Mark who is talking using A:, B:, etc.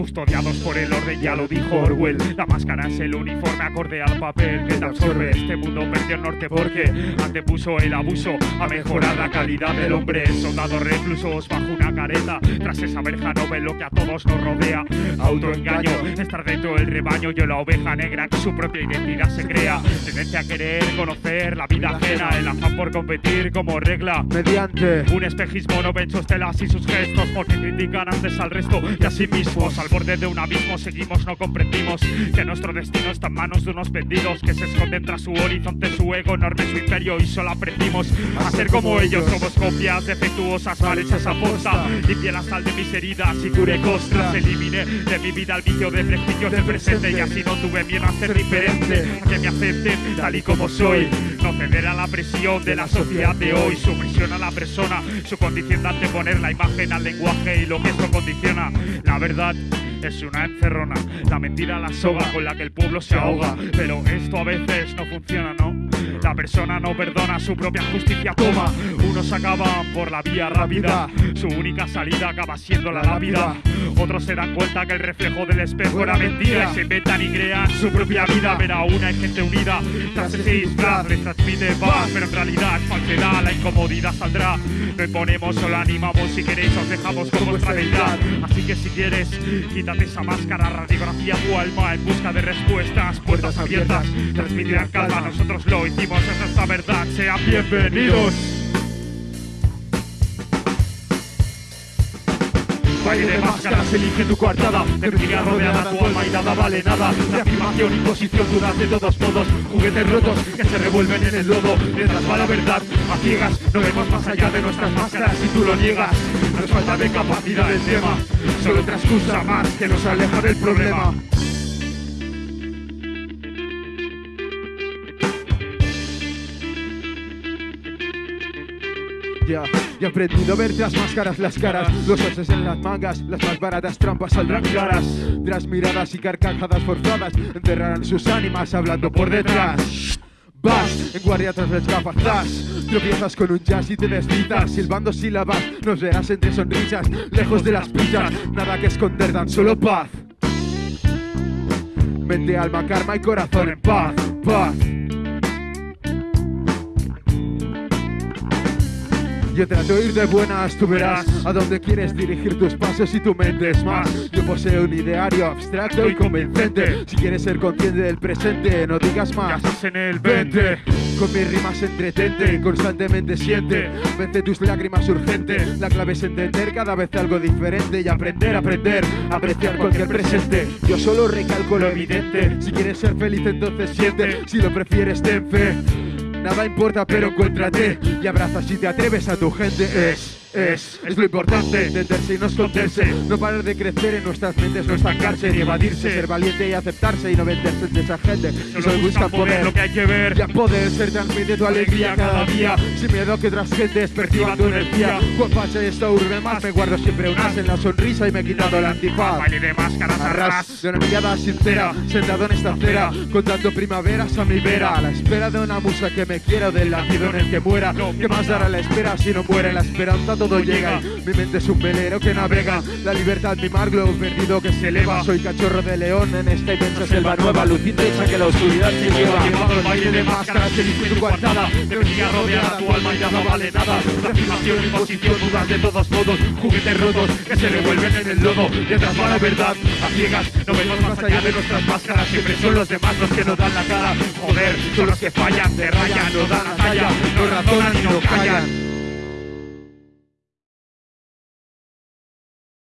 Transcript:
A: custodiados por el orden, ya lo dijo Orwell. La máscara es el uniforme acorde al papel que te absorbe. Este mundo perdió el norte porque antepuso el abuso a mejorar la calidad del hombre. Soldados reclusos bajo una careta, tras esa verja no ve lo que a todos nos rodea. Autoengaño, estar dentro del rebaño, yo la oveja negra que su propia identidad se crea. Tendencia a querer conocer la vida ajena, el afán por competir como regla.
B: Mediante
A: Un espejismo no ven sus telas y sus gestos porque critican antes al resto y a sí mismos. Al borde de un abismo seguimos, no comprendimos que nuestro destino está en manos de unos vendidos que se esconden tras su horizonte, su ego enorme, su imperio y solo aprendimos a ser como ellos. Somos copias defectuosas, mal hechas a posta. Limpié la sal de mis heridas y curé costras. Eliminé de mi vida el vicio de prejuicios del presente y así no tuve miedo a ser diferente, a que me acepten tal y como soy. No ceder a la presión de la sociedad de hoy, su presión a la persona, su condición de anteponer la imagen al lenguaje y lo que esto condiciona. La verdad es una encerrona, la mentira la soga con la que el pueblo se ahoga. Pero esto a veces no funciona, ¿no? La persona no perdona, su propia justicia toma. Unos acaban por la vía rápida, su única salida acaba siendo la lápida. Otros se dan cuenta que el reflejo del espejo era mentira y se inventan y crean su propia vida. Pero aún hay gente unida, tras ese disfraz les transmite paz, pero en realidad es falsedad, la incomodidad saldrá. No imponemos, solo animamos, si queréis os dejamos con vuestra verdad. Así que si quieres, quítate esa máscara, radiografía tu alma en busca de respuestas, puertas abiertas, transmitirán calma, nosotros lo hicimos, esa es la verdad, sean bienvenidos. Valle de máscaras, elige tu coartada mentira rodeada, tu alma y nada vale nada. De afirmación, imposición, dudas de todos modos Juguetes rotos que se revuelven en el lodo. Mientras va la verdad, a ciegas. No vemos más allá de nuestras máscaras si tú lo niegas. Nos falta de capacidad del tema. Solo otra más que nos aleja del problema
B: Ya, ya he aprendido a ver tras máscaras las caras. Los haces en las mangas, las más baratas trampas saldrán claras. Tras miradas y carcajadas forzadas Enterrarán sus ánimas hablando por detrás. Vas en guardia tras las gafas, das Tropiezas con un jazz y te deslizas Silbando sílabas, nos verás entre sonrisas Lejos de las prisas, nada que esconder, tan solo paz. Mente, alma, karma y corazón en paz, paz Yo trato de ir de buenas, tú verás a dónde quieres dirigir tus pasos y tu mente es más. Yo poseo un ideario abstracto y convincente. Si quieres ser consciente del presente, no digas más.
A: estás en el 20
B: Con mis rimas entretente, constantemente siente. Vence tus lágrimas urgente. La clave es entender cada vez algo diferente y aprender, aprender, apreciar cualquier presente. Yo solo recalco lo evidente. Si quieres ser feliz, entonces siente. Si lo prefieres, ten fe. Nada importa, pero encuéntrate y abraza si te atreves a tu gente. Es, es, es lo importante. Entenderse y no esconderse. No parar de crecer en nuestras mentes, no estancarse ni evadirse. Ser valiente y aceptarse y no venderse entre esa gente.
A: Solo
B: Solo busca
A: poder, lo que hay que ver
B: ya poder ser transmite tu alegría cada día Sin miedo a que otras gentes perciban tu energía Con facha y esta urbe más Me guardo siempre un as en la sonrisa y me he quitado la antifaz
A: Baile de máscaras
B: Arras
A: arras
B: de una mirada sincera Sentado en esta acera Contando primaveras a mi vera A la espera de una musa que me quiera Del latido en el que muera ¿Qué más dará la espera si no muere la esperanza? Todo llega. Mi mente es un velero que navega. La libertad mi mar globo perdido que se eleva. Soy cachorro de león en esta inmensa selva nueva Luz intensa que la oscuridad se lleva.
A: Llevado el baile de máscaras, elige tu coartada De mentira rodeada, tu alma ya no vale nada. La afirmación, imposición, dudas de todos modos. Juguetes rotos que se revuelven en el lodo. Detrás va la verdad, a ciegas. No vemos más allá de nuestras máscaras. Siempre son los demás los que nos dan la cara. Joder, son los que fallan, te rayan, no dan la talla. No razonan y no callan